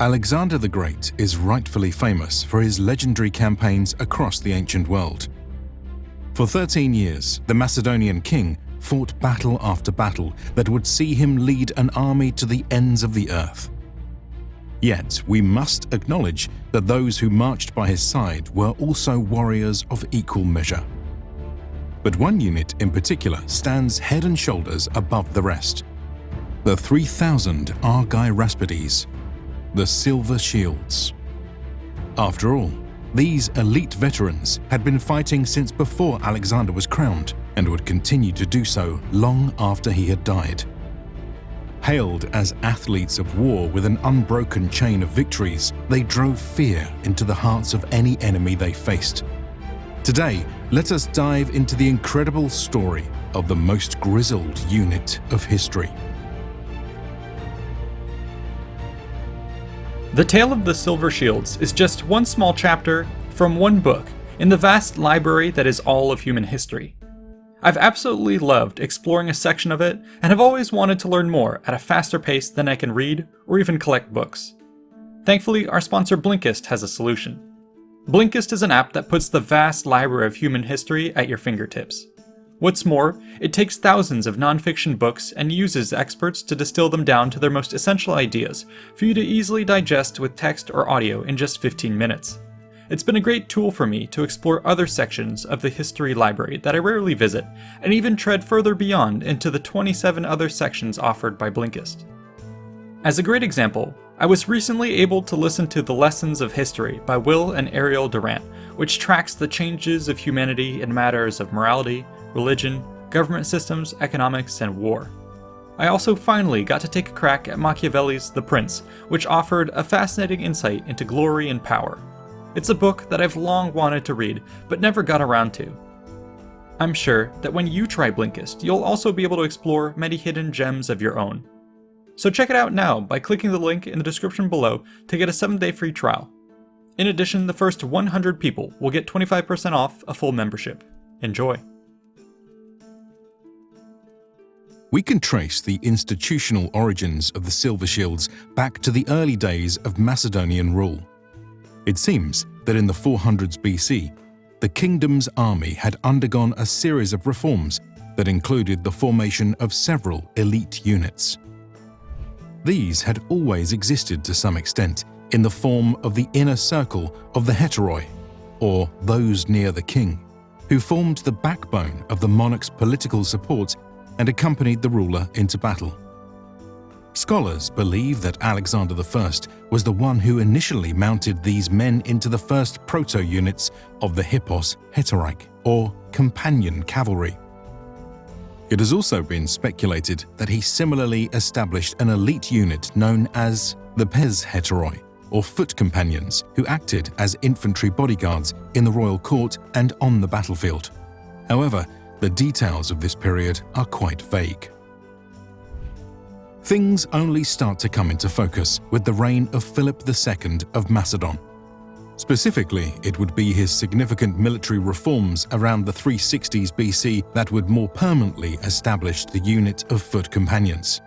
Alexander the Great is rightfully famous for his legendary campaigns across the ancient world. For 13 years, the Macedonian king fought battle after battle that would see him lead an army to the ends of the earth. Yet we must acknowledge that those who marched by his side were also warriors of equal measure. But one unit in particular stands head and shoulders above the rest. The 3,000 Argyraspides, the Silver Shields. After all, these elite veterans had been fighting since before Alexander was crowned and would continue to do so long after he had died. Hailed as athletes of war with an unbroken chain of victories, they drove fear into the hearts of any enemy they faced. Today, let us dive into the incredible story of the most grizzled unit of history. The Tale of the Silver Shields is just one small chapter from one book in the vast library that is all of human history. I've absolutely loved exploring a section of it and have always wanted to learn more at a faster pace than I can read or even collect books. Thankfully, our sponsor Blinkist has a solution. Blinkist is an app that puts the vast library of human history at your fingertips. What's more, it takes thousands of nonfiction books and uses experts to distill them down to their most essential ideas for you to easily digest with text or audio in just 15 minutes. It's been a great tool for me to explore other sections of the history library that I rarely visit, and even tread further beyond into the 27 other sections offered by Blinkist. As a great example, I was recently able to listen to The Lessons of History by Will and Ariel Durant, which tracks the changes of humanity in matters of morality, religion, government systems, economics, and war. I also finally got to take a crack at Machiavelli's The Prince, which offered a fascinating insight into glory and power. It's a book that I've long wanted to read, but never got around to. I'm sure that when you try Blinkist, you'll also be able to explore many hidden gems of your own. So check it out now by clicking the link in the description below to get a 7-day free trial. In addition, the first 100 people will get 25% off a full membership. Enjoy! We can trace the institutional origins of the Silver Shields back to the early days of Macedonian rule. It seems that in the 400s BC, the kingdom's army had undergone a series of reforms that included the formation of several elite units. These had always existed to some extent in the form of the inner circle of the heteroi, or those near the king, who formed the backbone of the monarch's political support and accompanied the ruler into battle. Scholars believe that Alexander I was the one who initially mounted these men into the first proto-units of the Hippos Hetereich, or companion cavalry. It has also been speculated that he similarly established an elite unit known as the Pezhetairoi, or foot companions, who acted as infantry bodyguards in the royal court and on the battlefield. However, the details of this period are quite vague things only start to come into focus with the reign of Philip II of Macedon. Specifically, it would be his significant military reforms around the 360s BC that would more permanently establish the unit of foot companions.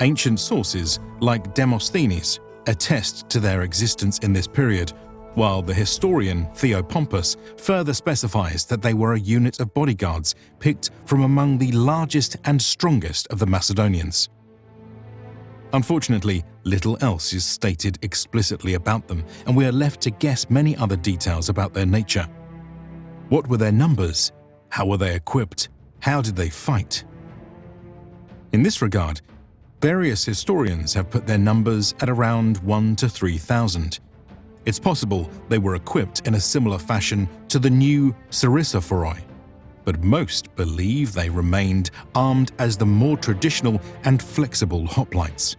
Ancient sources, like Demosthenes, attest to their existence in this period while the historian Theopompus further specifies that they were a unit of bodyguards picked from among the largest and strongest of the Macedonians. Unfortunately, little else is stated explicitly about them, and we are left to guess many other details about their nature. What were their numbers? How were they equipped? How did they fight? In this regard, various historians have put their numbers at around 1 to 3,000, it's possible they were equipped in a similar fashion to the new Sarissaphoroi, but most believe they remained armed as the more traditional and flexible hoplites.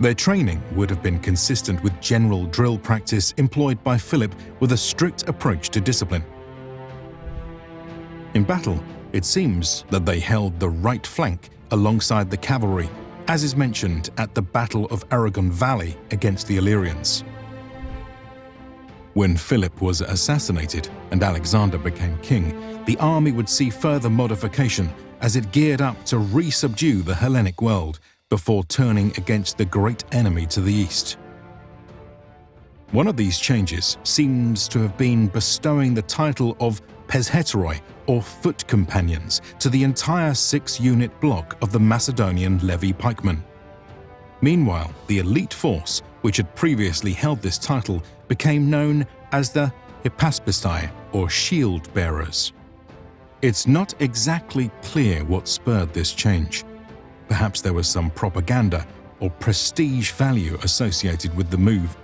Their training would have been consistent with general drill practice employed by Philip with a strict approach to discipline. In battle, it seems that they held the right flank alongside the cavalry, as is mentioned at the Battle of Erigon Valley against the Illyrians. When Philip was assassinated and Alexander became king, the army would see further modification as it geared up to re-subdue the Hellenic world before turning against the great enemy to the east. One of these changes seems to have been bestowing the title of Pezhetairoi, or foot companions, to the entire six-unit block of the Macedonian levy pikemen. Meanwhile, the elite force, which had previously held this title, became known as the Hypaspistai, or shield bearers. It's not exactly clear what spurred this change. Perhaps there was some propaganda or prestige value associated with the move,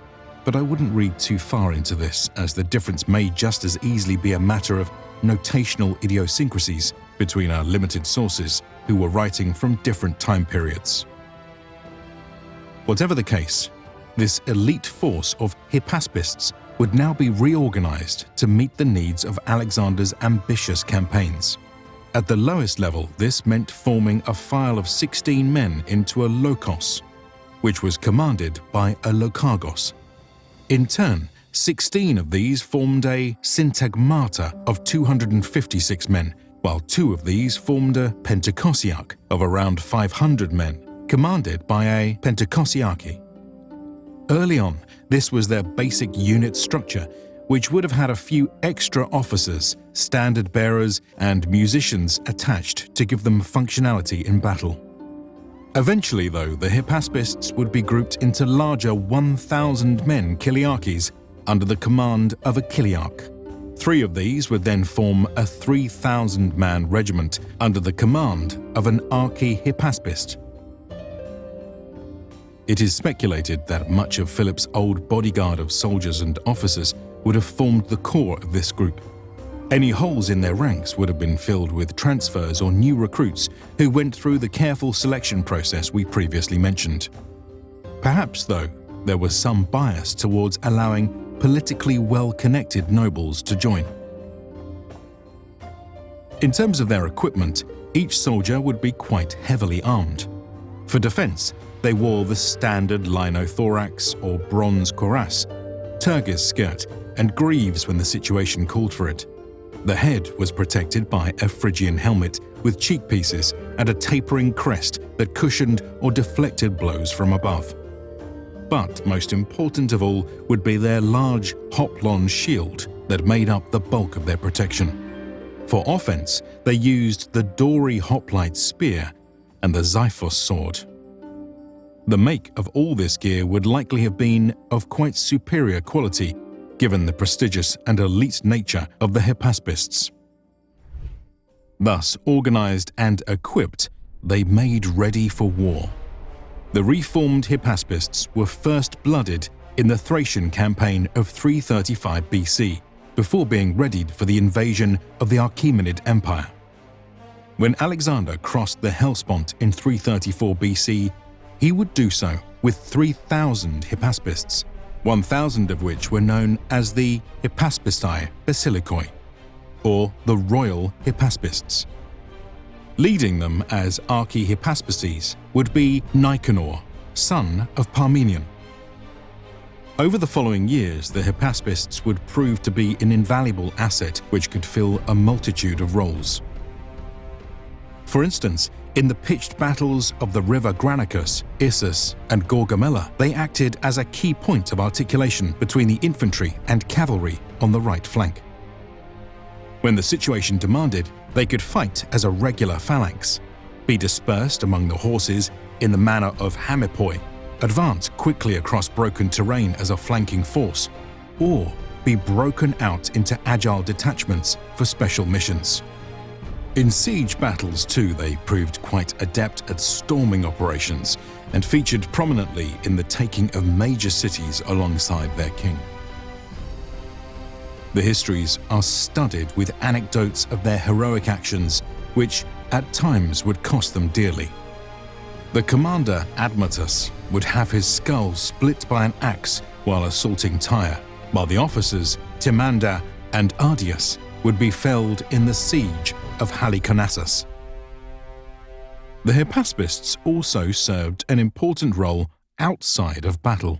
but I wouldn't read too far into this as the difference may just as easily be a matter of notational idiosyncrasies between our limited sources who were writing from different time periods. Whatever the case, this elite force of Hypaspists would now be reorganized to meet the needs of Alexander's ambitious campaigns. At the lowest level, this meant forming a file of 16 men into a lokos, which was commanded by a lokargos. In turn, 16 of these formed a syntagmata of 256 men, while two of these formed a pentakosiarch of around 500 men, commanded by a pentakosiarchy. Early on, this was their basic unit structure, which would have had a few extra officers, standard bearers, and musicians attached to give them functionality in battle. Eventually, though, the Hypaspists would be grouped into larger 1,000 men Chiliarchies under the command of a Chiliarch. Three of these would then form a 3,000-man regiment under the command of an Archi-Hypaspist, it is speculated that much of Philip's old bodyguard of soldiers and officers would have formed the core of this group. Any holes in their ranks would have been filled with transfers or new recruits who went through the careful selection process we previously mentioned. Perhaps, though, there was some bias towards allowing politically well-connected nobles to join. In terms of their equipment, each soldier would be quite heavily armed. For defense, they wore the standard linothorax or bronze cuirass, tergis skirt, and greaves when the situation called for it. The head was protected by a Phrygian helmet with cheek pieces and a tapering crest that cushioned or deflected blows from above. But most important of all would be their large hoplon shield that made up the bulk of their protection. For offense, they used the dory hoplite spear and the Xiphos sword. The make of all this gear would likely have been of quite superior quality, given the prestigious and elite nature of the Hypaspists. Thus, organized and equipped, they made ready for war. The reformed Hypaspists were first blooded in the Thracian campaign of 335 BC, before being readied for the invasion of the Achaemenid Empire. When Alexander crossed the Hellespont in 334 BC, he would do so with 3,000 Hypaspists, 1,000 of which were known as the Hypaspistai Basilikoi, or the Royal Hypaspists. Leading them as Archi-Hypaspes would be Nicanor, son of Parmenion. Over the following years, the Hypaspists would prove to be an invaluable asset which could fill a multitude of roles. For instance, in the pitched battles of the river Granicus, Issus, and Gaugamela, they acted as a key point of articulation between the infantry and cavalry on the right flank. When the situation demanded, they could fight as a regular phalanx, be dispersed among the horses in the manner of hamippoi, advance quickly across broken terrain as a flanking force, or be broken out into agile detachments for special missions. In siege battles too, they proved quite adept at storming operations and featured prominently in the taking of major cities alongside their king. The histories are studded with anecdotes of their heroic actions, which at times would cost them dearly. The commander, Admetus, would have his skull split by an axe while assaulting Tyre, while the officers, Timander and Ardius, would be felled in the siege of Halicarnassus. The Hypaspists also served an important role outside of battle.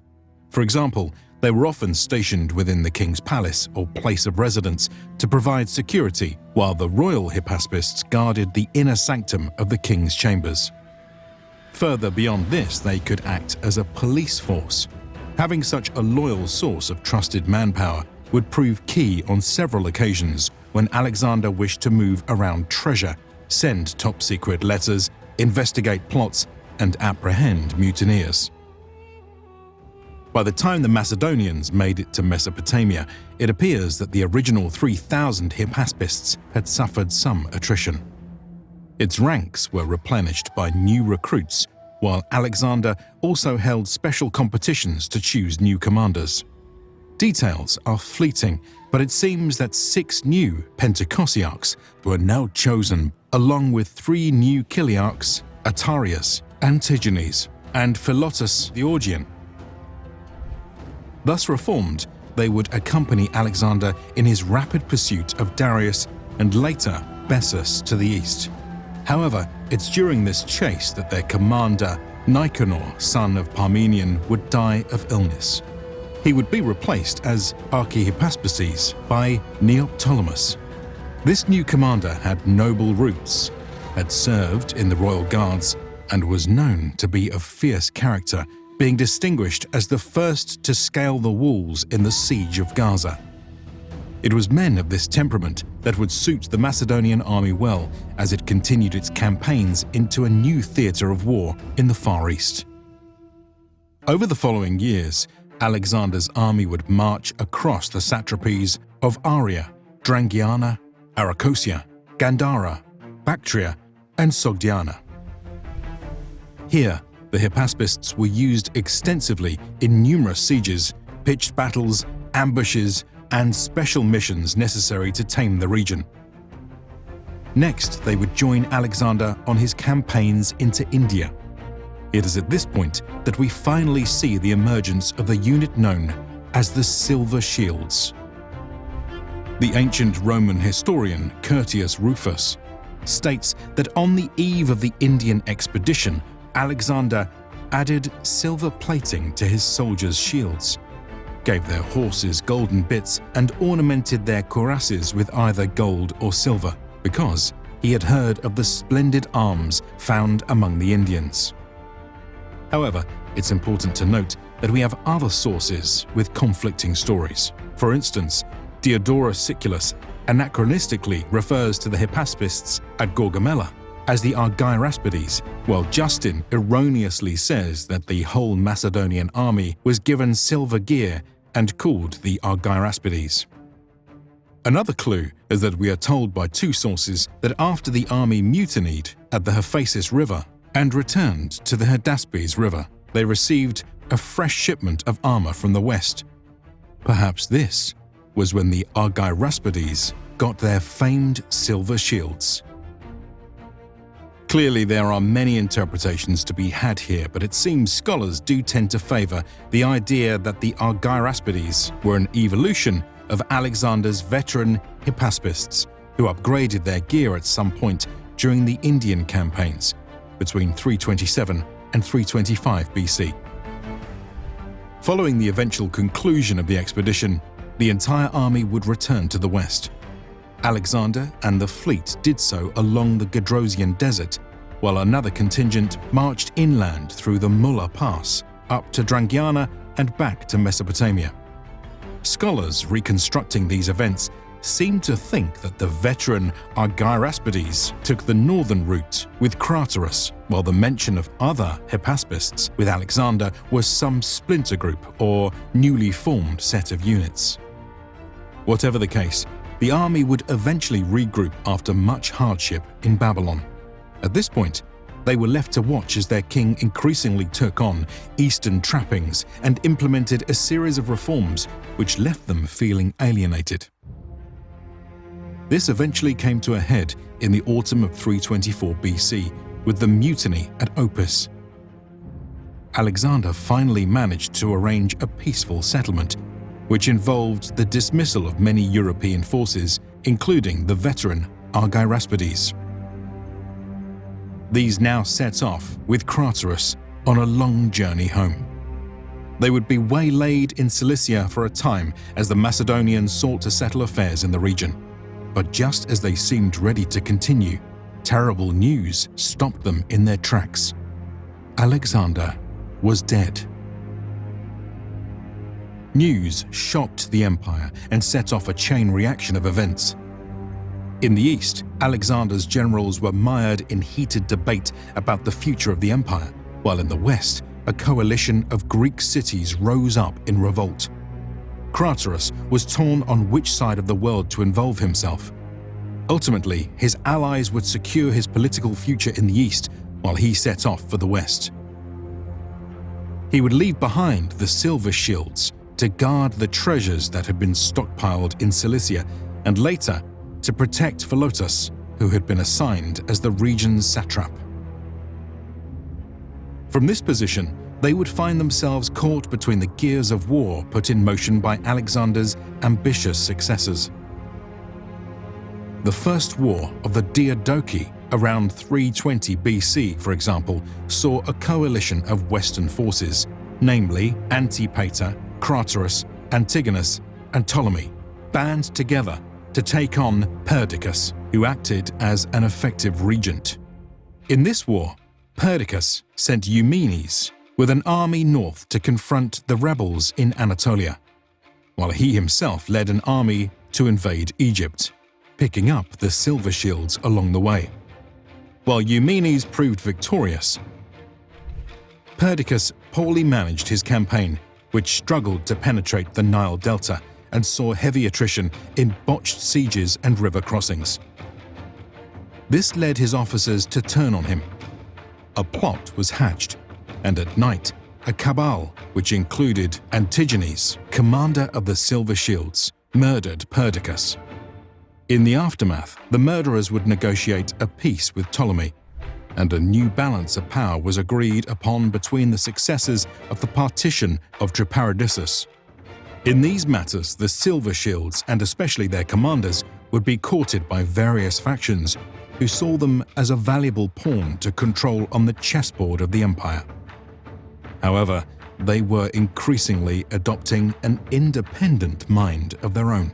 For example, they were often stationed within the king's palace or place of residence to provide security, while the royal Hypaspists guarded the inner sanctum of the king's chambers. Further beyond this, they could act as a police force. Having such a loyal source of trusted manpower would prove key on several occasions when Alexander wished to move around treasure, send top-secret letters, investigate plots, and apprehend mutineers. By the time the Macedonians made it to Mesopotamia, it appears that the original 3,000 Hypaspists had suffered some attrition. Its ranks were replenished by new recruits, while Alexander also held special competitions to choose new commanders. Details are fleeting, but it seems that six new Pentakosiarchs were now chosen, along with three new Chiliarchs, Atarrhias, Antigenes, and Philotas the Augean. Thus reformed, they would accompany Alexander in his rapid pursuit of Darius and later Bessus to the east. However, it's during this chase that their commander, Nicanor, son of Parmenion, would die of illness. He would be replaced as Archihypaspices by Neoptolemus. This new commander had noble roots, had served in the royal guards, and was known to be of fierce character being distinguished as the first to scale the walls in the siege of Gaza. It was men of this temperament that would suit the Macedonian army well as it continued its campaigns into a new theatre of war in the Far East. Over the following years, Alexander's army would march across the satrapies of Aria, Drangiana, Arachosia, Gandhara, Bactria, and Sogdiana. Here, the Hypaspists were used extensively in numerous sieges, pitched battles, ambushes, and special missions necessary to tame the region. Next, they would join Alexander on his campaigns into India. It is at this point that we finally see the emergence of the unit known as the Silver Shields. The ancient Roman historian Curtius Rufus states that on the eve of the Indian expedition, Alexander added silver plating to his soldiers' shields, gave their horses golden bits and ornamented their cuirasses with either gold or silver, because he had heard of the splendid arms found among the Indians. However, it's important to note that we have other sources with conflicting stories. For instance, Diodorus Siculus anachronistically refers to the Hypaspists at Gaugamela, as the Argyraspides, while Justin erroneously says that the whole Macedonian army was given silver gear and called the Argyraspides. Another clue is that we are told by two sources that after the army mutinied at the Hyphasis River and returned to the Hydaspes River, they received a fresh shipment of armor from the west. Perhaps this was when the Argyraspides got their famed silver shields. Clearly, there are many interpretations to be had here, but it seems scholars do tend to favour the idea that the Argyraspides were an evolution of Alexander's veteran Hypaspists, who upgraded their gear at some point during the Indian campaigns between 327 and 325 BC. Following the eventual conclusion of the expedition, the entire army would return to the west. Alexander and the fleet did so along the Gedrosian Desert, while another contingent marched inland through the Mulla Pass, up to Drangiana and back to Mesopotamia. Scholars reconstructing these events seem to think that the veteran Argyraspides took the northern route with Craterus, while the mention of other Hypaspists with Alexander was some splinter group or newly formed set of units. Whatever the case, the army would eventually regroup after much hardship in Babylon. At this point, they were left to watch as their king increasingly took on Eastern trappings and implemented a series of reforms which left them feeling alienated. This eventually came to a head in the autumn of 324 BC with the mutiny at Opis. Alexander finally managed to arrange a peaceful settlement which involved the dismissal of many European forces, including the veteran Argyraspides. These now set off with Craterus on a long journey home. They would be waylaid in Cilicia for a time as the Macedonians sought to settle affairs in the region. But just as they seemed ready to continue, terrible news stopped them in their tracks. Alexander was dead. News shocked the empire and set off a chain reaction of events. In the east, Alexander's generals were mired in heated debate about the future of the empire, while in the west, a coalition of Greek cities rose up in revolt. Craterus was torn on which side of the world to involve himself. Ultimately, his allies would secure his political future in the east while he set off for the west. He would leave behind the silver shields to guard the treasures that had been stockpiled in Cilicia and later to protect Philotas, who had been assigned as the region's satrap. From this position, they would find themselves caught between the gears of war put in motion by Alexander's ambitious successors. The First War of the Diadochi around 320 BC, for example, saw a coalition of Western forces, namely Antipater, Craterus, Antigonus, and Ptolemy, band together to take on Perdiccas, who acted as an effective regent. In this war, Perdiccas sent Eumenes with an army north to confront the rebels in Anatolia, while he himself led an army to invade Egypt, picking up the silver shields along the way. While Eumenes proved victorious, Perdiccas poorly managed his campaign, which struggled to penetrate the Nile Delta and saw heavy attrition in botched sieges and river crossings. This led his officers to turn on him. A plot was hatched, and at night, a cabal, which included Antigenes, commander of the Silver Shields, murdered Perdiccas. In the aftermath, the murderers would negotiate a peace with Ptolemy, and a new balance of power was agreed upon between the successors of the partition of Triparadissus in these matters, the Silver Shields, and especially their commanders, would be courted by various factions who saw them as a valuable pawn to control on the chessboard of the empire. However, they were increasingly adopting an independent mind of their own.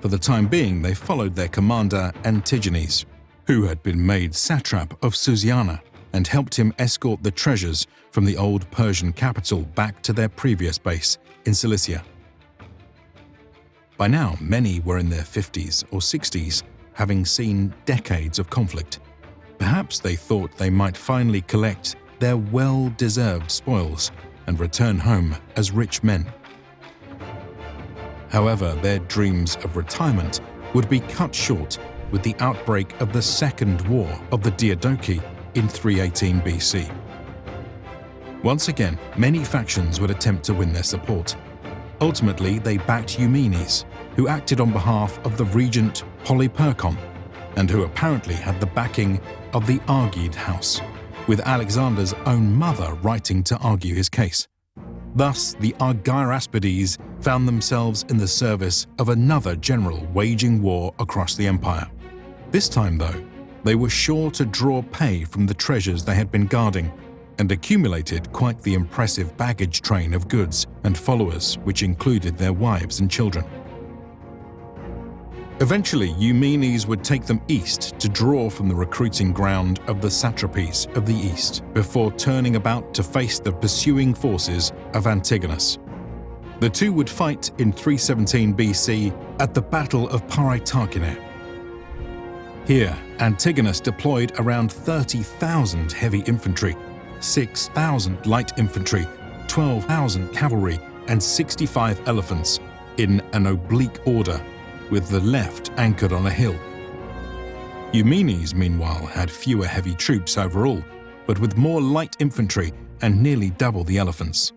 For the time being, they followed their commander Antigenes, who had been made satrap of Susiana and helped him escort the treasures from the old Persian capital back to their previous base in Cilicia. By now, many were in their 50s or 60s, having seen decades of conflict. Perhaps they thought they might finally collect their well-deserved spoils and return home as rich men. However, their dreams of retirement would be cut short with the outbreak of the Second War of the Diadochi in 318 BC. Once again, many factions would attempt to win their support. Ultimately, they backed Eumenes, who acted on behalf of the regent Polyperchon, and who apparently had the backing of the Argead house, with Alexander's own mother writing to argue his case. Thus, the Argyraspides found themselves in the service of another general waging war across the empire. This time, though, they were sure to draw pay from the treasures they had been guarding and accumulated quite the impressive baggage train of goods and followers which included their wives and children. Eventually, Eumenes would take them east to draw from the recruiting ground of the satrapies of the east before turning about to face the pursuing forces of Antigonus. The two would fight in 317 BC at the Battle of Paraitacene. Here, Antigonus deployed around 30,000 heavy infantry 6,000 light infantry, 12,000 cavalry, and 65 elephants in an oblique order, with the left anchored on a hill. Eumenes, meanwhile, had fewer heavy troops overall, but with more light infantry and nearly double the elephants.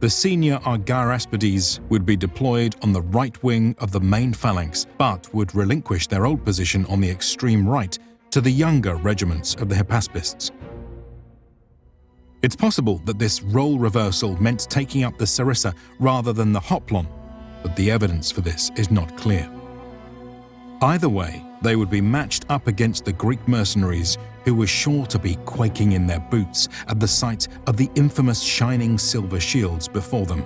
The senior Argyraspides would be deployed on the right wing of the main phalanx, but would relinquish their old position on the extreme right to the younger regiments of the Hypaspists. It's possible that this role reversal meant taking up the sarissa rather than the hoplon, but the evidence for this is not clear. Either way, they would be matched up against the Greek mercenaries who were sure to be quaking in their boots at the sight of the infamous shining silver shields before them.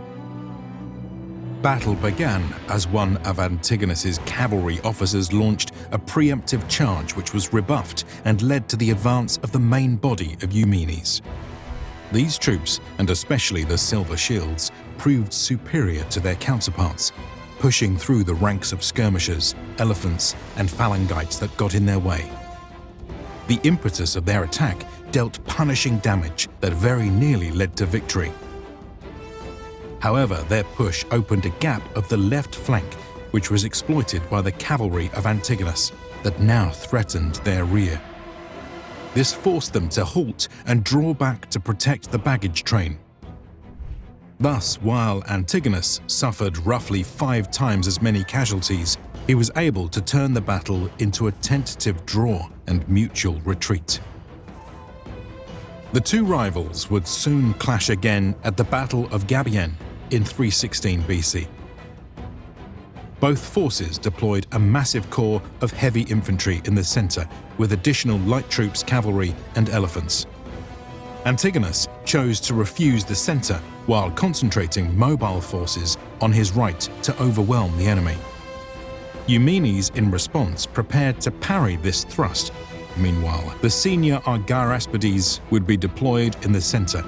Battle began as one of Antigonus's cavalry officers launched a preemptive charge which was rebuffed and led to the advance of the main body of Eumenes. These troops, and especially the Silver Shields, proved superior to their counterparts, pushing through the ranks of skirmishers, elephants, and phalangites that got in their way. The impetus of their attack dealt punishing damage that very nearly led to victory. However, their push opened a gap of the left flank, which was exploited by the cavalry of Antigonus that now threatened their rear. This forced them to halt and draw back to protect the baggage train. Thus, while Antigonus suffered roughly five times as many casualties, he was able to turn the battle into a tentative draw and mutual retreat. The two rivals would soon clash again at the Battle of Gabiene in 316 BC. Both forces deployed a massive corps of heavy infantry in the center, with additional light troops, cavalry, and elephants. Antigonus chose to refuse the center while concentrating mobile forces on his right to overwhelm the enemy. Eumenes, in response, prepared to parry this thrust. Meanwhile, the senior Argyraspides would be deployed in the center.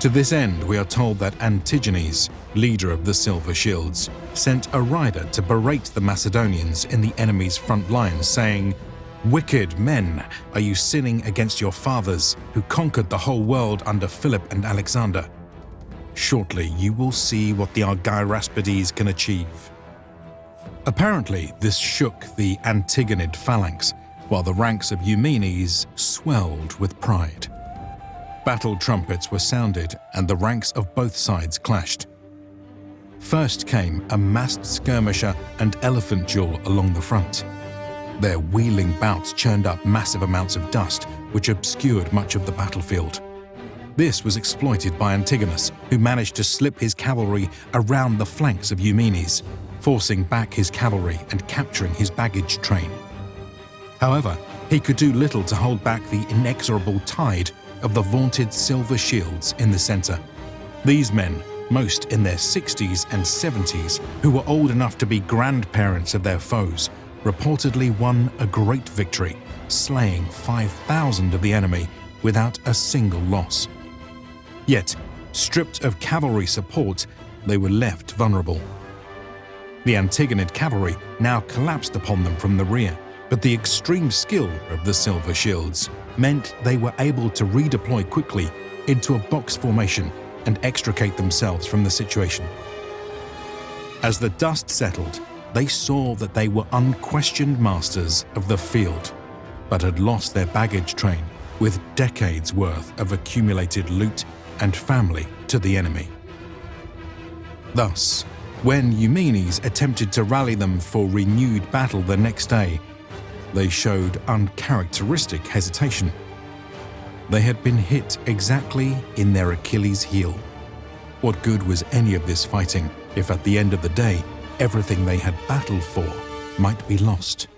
To this end, we are told that Antigenes, leader of the Silver Shields, sent a rider to berate the Macedonians in the enemy's front lines, saying, Wicked men, are you sinning against your fathers, who conquered the whole world under Philip and Alexander? Shortly you will see what the Argyraspides can achieve. Apparently, this shook the Antigonid phalanx, while the ranks of Eumenes swelled with pride. Battle trumpets were sounded and the ranks of both sides clashed. First came a massed skirmisher and elephant duel along the front. Their wheeling bouts churned up massive amounts of dust, which obscured much of the battlefield. This was exploited by Antigonus, who managed to slip his cavalry around the flanks of Eumenes, forcing back his cavalry and capturing his baggage train. However, he could do little to hold back the inexorable tide of the vaunted silver shields in the center. These men most in their 60s and 70s, who were old enough to be grandparents of their foes, reportedly won a great victory, slaying 5,000 of the enemy without a single loss. Yet, stripped of cavalry support, they were left vulnerable. The Antigonid cavalry now collapsed upon them from the rear, but the extreme skill of the Silver Shields meant they were able to redeploy quickly into a box formation and extricate themselves from the situation. As the dust settled, they saw that they were unquestioned masters of the field, but had lost their baggage train with decades worth of accumulated loot and family to the enemy. Thus, when Eumenes attempted to rally them for renewed battle the next day, they showed uncharacteristic hesitation they had been hit exactly in their Achilles heel. What good was any of this fighting if at the end of the day, everything they had battled for might be lost?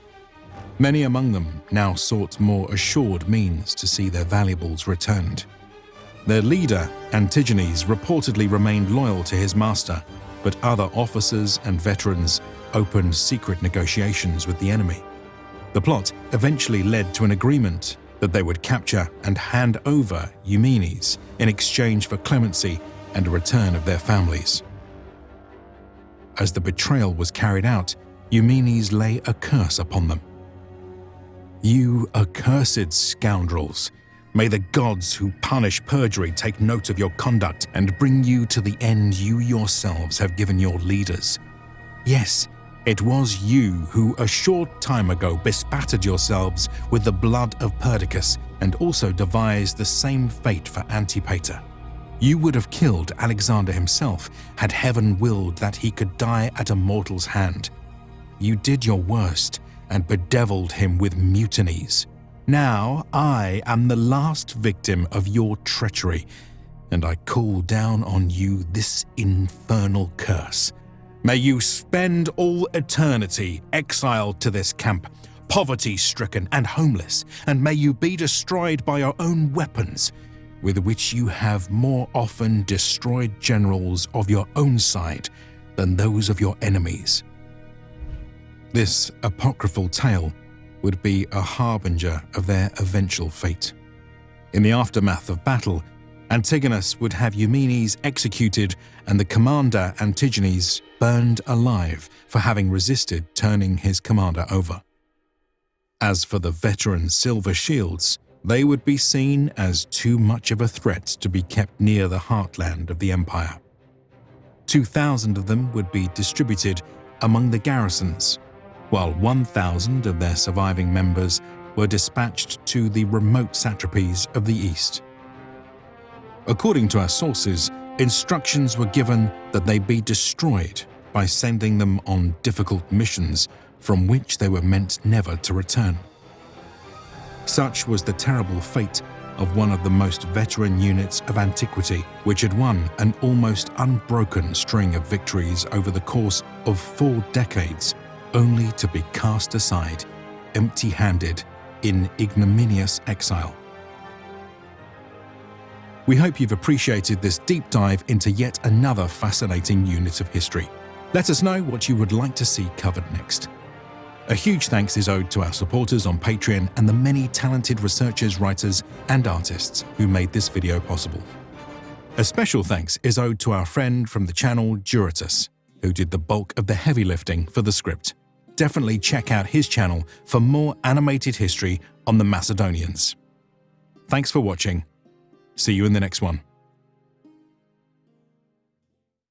Many among them now sought more assured means to see their valuables returned. Their leader, Antigenes, reportedly remained loyal to his master, but other officers and veterans opened secret negotiations with the enemy. The plot eventually led to an agreement that they would capture and hand over Eumenes in exchange for clemency and a return of their families. As the betrayal was carried out, Eumenes lay a curse upon them. You accursed scoundrels! May the gods who punish perjury take note of your conduct and bring you to the end you yourselves have given your leaders. Yes, it was you who a short time ago bespattered yourselves with the blood of Perdiccas and also devised the same fate for Antipater. You would have killed Alexander himself had heaven willed that he could die at a mortal's hand. You did your worst and bedeviled him with mutinies. Now I am the last victim of your treachery, and I call down on you this infernal curse. May you spend all eternity exiled to this camp, poverty-stricken and homeless, and may you be destroyed by your own weapons, with which you have more often destroyed generals of your own side than those of your enemies. This apocryphal tale would be a harbinger of their eventual fate. In the aftermath of battle, Antigonus would have Eumenes executed and the commander Antigenes burned alive for having resisted turning his commander over. As for the veteran Silver Shields, they would be seen as too much of a threat to be kept near the heartland of the empire. 2,000 of them would be distributed among the garrisons, while 1,000 of their surviving members were dispatched to the remote satrapies of the east. According to our sources, instructions were given that they be destroyed by sending them on difficult missions from which they were meant never to return. Such was the terrible fate of one of the most veteran units of antiquity, which had won an almost unbroken string of victories over the course of four decades, only to be cast aside, empty-handed, in ignominious exile. We hope you've appreciated this deep dive into yet another fascinating unit of history. Let us know what you would like to see covered next. A huge thanks is owed to our supporters on Patreon and the many talented researchers, writers, and artists who made this video possible. A special thanks is owed to our friend from the channel Duratus, who did the bulk of the heavy lifting for the script. Definitely check out his channel for more animated history on the Macedonians. Thanks for watching. See you in the next one.